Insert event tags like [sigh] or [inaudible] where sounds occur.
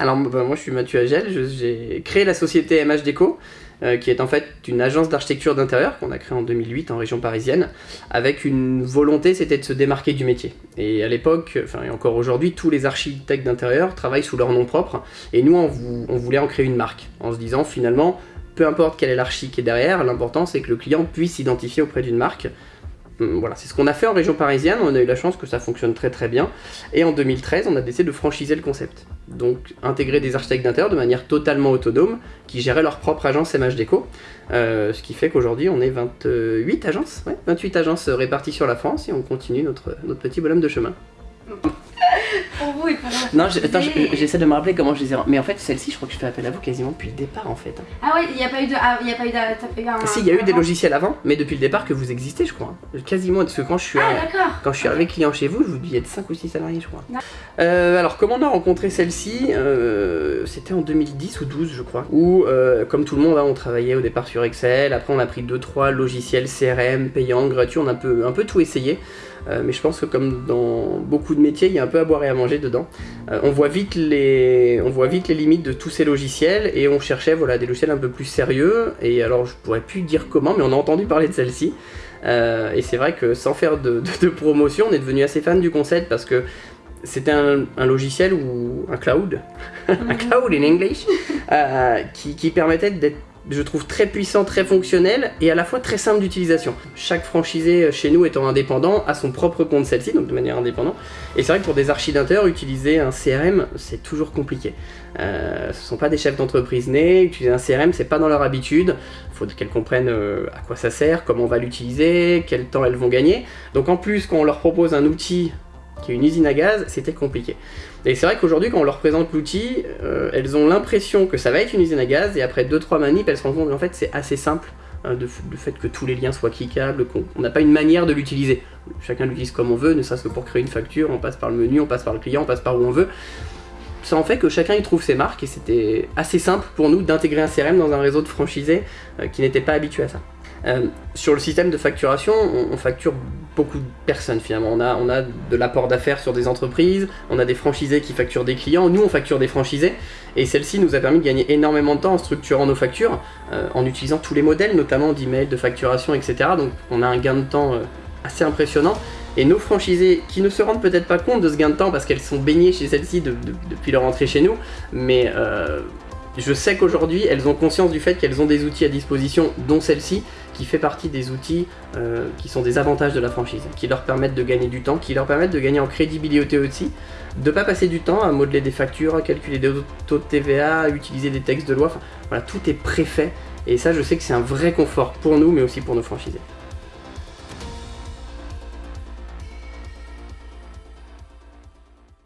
Alors moi je suis Mathieu Agel, j'ai créé la société MH Déco, euh, qui est en fait une agence d'architecture d'intérieur qu'on a créée en 2008 en région parisienne, avec une volonté c'était de se démarquer du métier. Et à l'époque, enfin et encore aujourd'hui, tous les architectes d'intérieur travaillent sous leur nom propre, et nous on, voulait en créer une marque, en se disant finalement, peu importe quelle est l'archi qui est derrière, l'important c'est que le client puisse s'identifier auprès d'une marque, voilà, c'est ce qu'on a fait en région parisienne, on a eu la chance que ça fonctionne très très bien, et en 2013 on a décidé de franchiser le concept. Donc intégrer des architectes d'intérieur de manière totalement autonome, qui géraient leur propre agence MH Déco, euh, ce qui fait qu'aujourd'hui on est 28 agences, 28 agences réparties sur la France, et on continue notre, notre petit bonhomme de chemin. Pour vous et pour Non, attends, j'essaie de me rappeler comment je les ai... Mais en fait, celle-ci, je crois que je fais appel à vous quasiment depuis le départ, en fait. Ah ouais, il n'y a pas eu de... Ah, il a pas eu de... As Si, il y a eu des logiciels avant, mais depuis le départ que vous existez, je crois. Quasiment, parce que quand je suis, ah, quand je suis arrivé client chez vous, je vous dis, il y a 5 ou 6 salariés, je crois. Euh, alors, comment on a rencontré celle-ci euh, C'était en 2010 ou 12, je crois. Où, euh, comme tout le monde, hein, on travaillait au départ sur Excel, après on a pris 2-3 logiciels CRM, payants, gratuits, on a un peu, un peu tout essayé. Mais je pense que comme dans beaucoup de métiers, il y a un peu à boire et à manger dedans. Euh, on, voit vite les, on voit vite les limites de tous ces logiciels et on cherchait voilà, des logiciels un peu plus sérieux. Et alors je pourrais plus dire comment, mais on a entendu parler de celle-ci. Euh, et c'est vrai que sans faire de, promotion, on est devenu assez fan du concept parce que c'était un, logiciel ou un cloud, [laughs] un mhm. cloud in English, qui, qui permettait d'être je trouve très puissant, très fonctionnel et à la fois très simple d'utilisation. Chaque franchisé euh, chez nous étant indépendant a son propre compte celle-ci, donc de manière indépendante. Et c'est vrai que pour des architecteurs, utiliser un CRM, c'est toujours compliqué. Euh, ce ne sont pas des chefs d'entreprise nés, utiliser un CRM, c'est pas dans leur habitude. Il faut qu'elles comprennent euh, à quoi ça sert, comment on va l'utiliser, quel temps elles vont gagner. Donc en plus, quand on leur propose un outil une usine à gaz, c'était compliqué. Et c'est vrai qu'aujourd'hui, quand on leur présente l'outil, euh, elles ont l'impression que ça va être une usine à gaz, et après 2-3 manips, elles se rendent compte qu'en fait c'est assez simple, hein, de, le fait que tous les liens soient cliquables, qu'on n'a pas une manière de l'utiliser. Chacun l'utilise comme on veut, ne serait-ce que pour créer une facture, on passe par le menu, on passe par le client, on passe par où on veut. Ça en fait que chacun y trouve ses marques, et c'était assez simple pour nous d'intégrer un CRM dans un réseau de franchisés euh, qui n'était pas habitué à ça. Euh, sur le système de facturation, on, facture beaucoup de personnes finalement. On a, on a de l'apport d'affaires sur des entreprises, on a des franchisés qui facturent des clients, nous on facture des franchisés, et celle-ci nous a permis de gagner énormément de temps en structurant nos factures, euh, en utilisant tous les modèles, notamment d'email, de facturation, etc. Donc on a un gain de temps euh, assez impressionnant. Et nos franchisés, qui ne se rendent peut-être pas compte de ce gain de temps parce qu'elles sont baignées chez celle-ci depuis leur entrée chez nous, mais je sais qu'aujourd'hui, elles ont conscience du fait qu'elles ont des outils à disposition, dont celle-ci, qui fait partie des outils euh, qui sont des avantages de la franchise, qui leur permettent de gagner du temps, qui leur permettent de gagner en crédibilité aussi, de pas passer du temps à modeler des factures, à calculer des taux de TVA, à utiliser des textes de loi, enfin voilà, tout est préfet, et ça je sais que c'est un vrai confort pour nous, mais aussi pour nos franchisés.